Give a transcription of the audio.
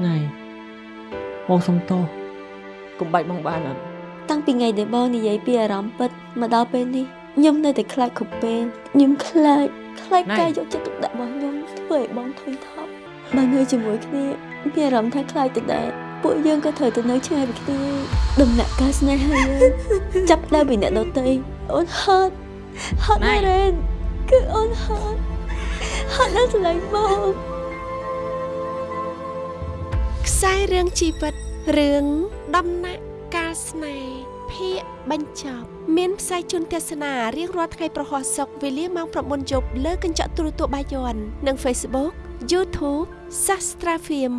ថ្ងៃបងសុំទោសកុំបាច់បងបានអត់តាំងពីថ្ងៃដែលបងនិយាយពីអារម្មណ៍ពិតមកដល់ពេលនេះខ្ញុំនៅតែខ្លាចគ្រប់ពេលខ្ញុំខ្លាចខ្លាចការយកចិត្តទុកដាក់របស់ខ្ញុំធ្វើឲ្យបងធុញថប់បើនៅជាមួយគ្នាមានអារម្មណ៍ថាខ្លាចទៅដែរពួកយើងក៏ត្រូវទៅនៅឆ្ងាយពីគ្នាដំណាក់កាលស្នេហាយើងចាប់ដើមពីអ្នកដទៃអូនហត់ហត់ណាស់រ៉េនគឺអូនហត់ហត់ណាស់ស្រឡាញ់បង ខ្សែរឿងជីវិតរឿងដំណាក់កាលស្នេហ៍ភាគបញ្ចប់មានផ្សាយជូនទស្សនារៀងរាល់ថ្ងៃប្រហោះសុកវេលាម៉ោង9យប់លើកញ្ចក់ទូរទស្សន៍បាយ័ននិង Facebook YouTube Sastra Film